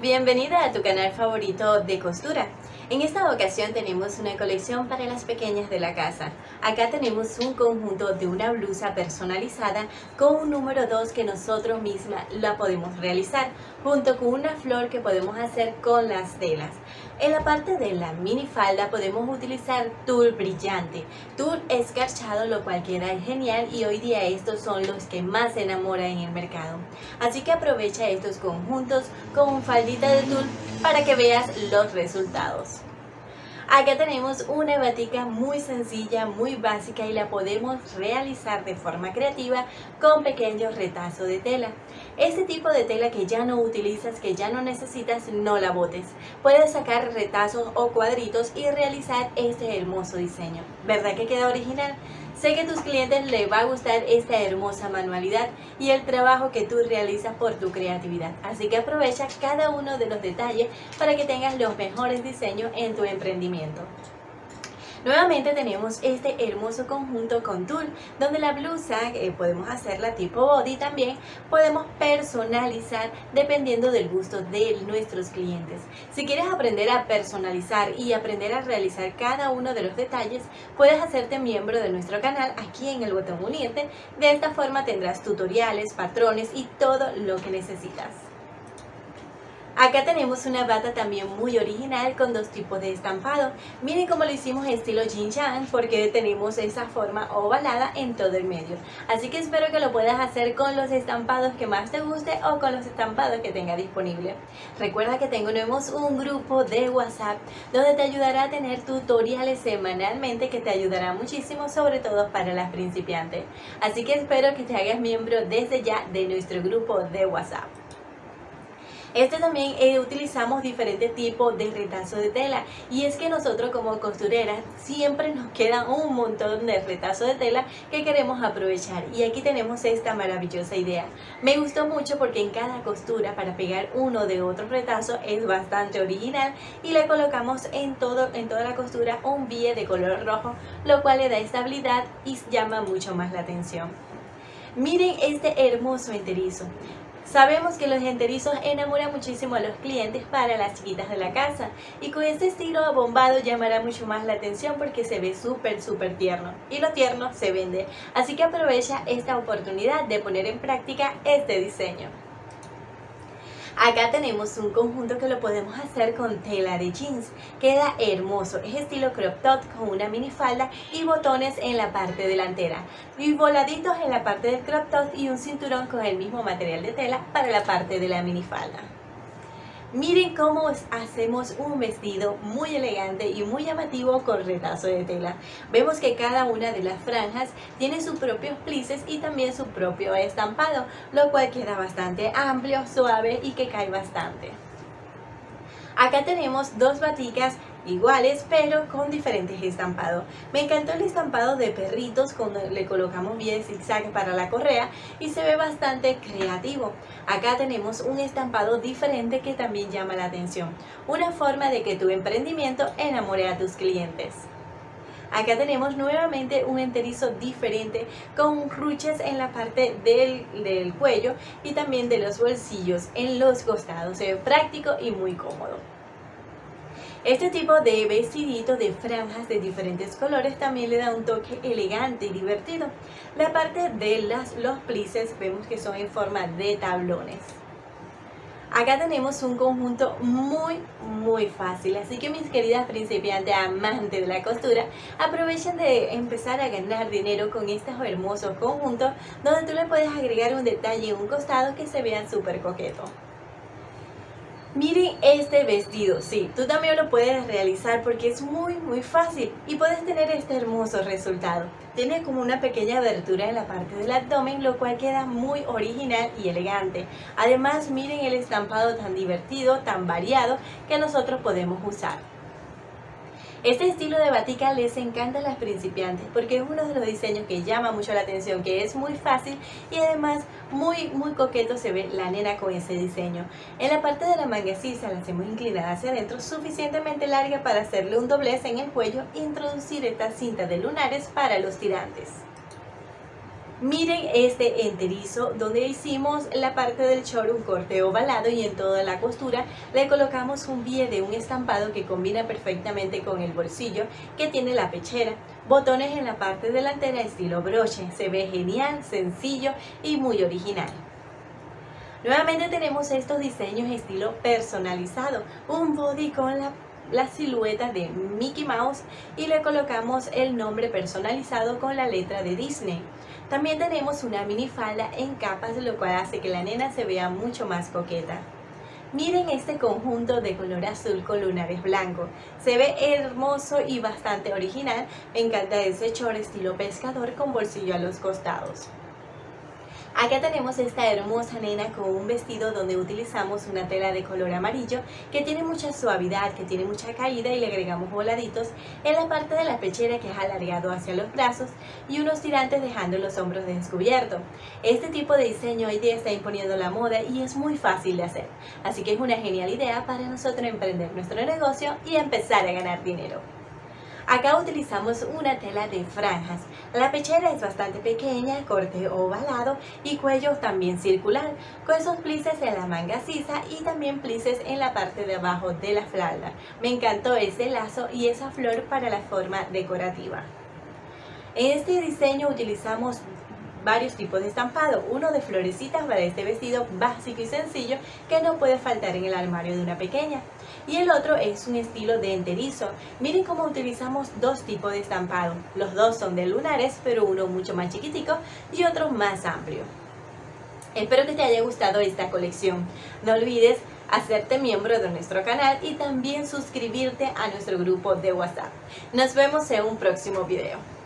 bienvenida a tu canal favorito de costura. En esta ocasión tenemos una colección para las pequeñas de la casa. Acá tenemos un conjunto de una blusa personalizada con un número 2 que nosotros mismas la podemos realizar, junto con una flor que podemos hacer con las telas. En la parte de la minifalda podemos utilizar tul brillante, tul escarchado, lo cual queda genial y hoy día estos son los que más se enamoran en el mercado. Así que aprovecha estos conjuntos con faldita de tul para que veas los resultados. Acá tenemos una batica muy sencilla, muy básica y la podemos realizar de forma creativa con pequeños retazos de tela. Este tipo de tela que ya no utilizas, que ya no necesitas, no la botes. Puedes sacar retazos o cuadritos y realizar este hermoso diseño. ¿Verdad que queda original? Sé que a tus clientes les va a gustar esta hermosa manualidad y el trabajo que tú realizas por tu creatividad. Así que aprovecha cada uno de los detalles para que tengas los mejores diseños en tu emprendimiento. Nuevamente tenemos este hermoso conjunto con tul, donde la blusa eh, podemos hacerla tipo body también, podemos personalizar dependiendo del gusto de nuestros clientes. Si quieres aprender a personalizar y aprender a realizar cada uno de los detalles, puedes hacerte miembro de nuestro canal aquí en el botón unirte. De esta forma tendrás tutoriales, patrones y todo lo que necesitas. Acá tenemos una bata también muy original con dos tipos de estampado. Miren cómo lo hicimos estilo Jin porque tenemos esa forma ovalada en todo el medio. Así que espero que lo puedas hacer con los estampados que más te guste o con los estampados que tenga disponible. Recuerda que tenemos un grupo de WhatsApp donde te ayudará a tener tutoriales semanalmente que te ayudará muchísimo sobre todo para las principiantes. Así que espero que te hagas miembro desde ya de nuestro grupo de WhatsApp. Este también eh, utilizamos diferentes tipos de retazo de tela y es que nosotros como costureras siempre nos queda un montón de retazo de tela que queremos aprovechar y aquí tenemos esta maravillosa idea. Me gustó mucho porque en cada costura para pegar uno de otro retazo es bastante original y le colocamos en, todo, en toda la costura un bie de color rojo lo cual le da estabilidad y llama mucho más la atención. Miren este hermoso enterizo. Sabemos que los enterizos enamoran muchísimo a los clientes para las chiquitas de la casa y con este estilo abombado llamará mucho más la atención porque se ve súper súper tierno y lo tierno se vende. Así que aprovecha esta oportunidad de poner en práctica este diseño. Acá tenemos un conjunto que lo podemos hacer con tela de jeans. Queda hermoso, es estilo crop top con una minifalda y botones en la parte delantera. Y voladitos en la parte del crop top y un cinturón con el mismo material de tela para la parte de la minifalda. Miren cómo hacemos un vestido muy elegante y muy llamativo con retazo de tela. Vemos que cada una de las franjas tiene sus propios plices y también su propio estampado, lo cual queda bastante amplio, suave y que cae bastante. Acá tenemos dos baticas iguales pero con diferentes estampados. Me encantó el estampado de perritos cuando le colocamos bien zigzag para la correa y se ve bastante creativo. Acá tenemos un estampado diferente que también llama la atención. Una forma de que tu emprendimiento enamore a tus clientes. Acá tenemos nuevamente un enterizo diferente con ruches en la parte del, del, cuello y también de los bolsillos en los costados. Se ve práctico y muy cómodo. Este tipo de vestidito de franjas de diferentes colores también le da un toque elegante y divertido. La parte de las, los plices vemos que son en forma de tablones. Acá tenemos un conjunto muy muy fácil, así que mis queridas principiantes amantes de la costura, aprovechen de empezar a ganar dinero con estos hermosos conjuntos donde tú le puedes agregar un detalle en un costado que se vean súper coquetos. Miren este vestido, sí, tú también lo puedes realizar porque es muy muy fácil y puedes tener este hermoso resultado. Tiene como una pequeña abertura en la parte del abdomen, lo cual queda muy original y elegante. Además, miren el estampado tan divertido, tan variado que nosotros podemos usar. Este estilo de batica les encanta a las principiantes porque es uno de los diseños que llama mucho la atención, que es muy fácil y además muy muy coqueto se ve la nena con ese diseño. En la parte de la manga la hacemos inclinada hacia adentro, suficientemente larga para hacerle un doblez en el cuello e introducir esta cinta de lunares para los tirantes. Miren este enterizo donde hicimos la parte del short un corte ovalado y en toda la costura le colocamos un bie de un estampado que combina perfectamente con el bolsillo que tiene la pechera. Botones en la parte delantera estilo broche, se ve genial, sencillo y muy original. Nuevamente tenemos estos diseños estilo personalizado, un body con la la silueta de Mickey Mouse y le colocamos el nombre personalizado con la letra de Disney. También tenemos una minifalda en capas, lo cual hace que la nena se vea mucho más coqueta. Miren este conjunto de color azul con lunares blancos. Se ve hermoso y bastante original. Me encanta ese short estilo pescador con bolsillo a los costados. Acá tenemos esta hermosa nena con un vestido donde utilizamos una tela de color amarillo que tiene mucha suavidad, que tiene mucha caída y le agregamos voladitos en la parte de la pechera que es alargado hacia los brazos y unos tirantes dejando los hombros descubiertos. Este tipo de diseño hoy día está imponiendo la moda y es muy fácil de hacer, así que es una genial idea para nosotros emprender nuestro negocio y empezar a ganar dinero. Acá utilizamos una tela de franjas. La pechera es bastante pequeña, corte ovalado y cuello también circular, con esos plices en la manga sisa y también plices en la parte de abajo de la falda. Me encantó ese lazo y esa flor para la forma decorativa. En este diseño utilizamos varios tipos de estampado, uno de florecitas para este vestido básico y sencillo que no puede faltar en el armario de una pequeña y el otro es un estilo de enterizo. Miren cómo utilizamos dos tipos de estampado, los dos son de lunares pero uno mucho más chiquitico y otro más amplio. Espero que te haya gustado esta colección, no olvides hacerte miembro de nuestro canal y también suscribirte a nuestro grupo de WhatsApp. Nos vemos en un próximo video.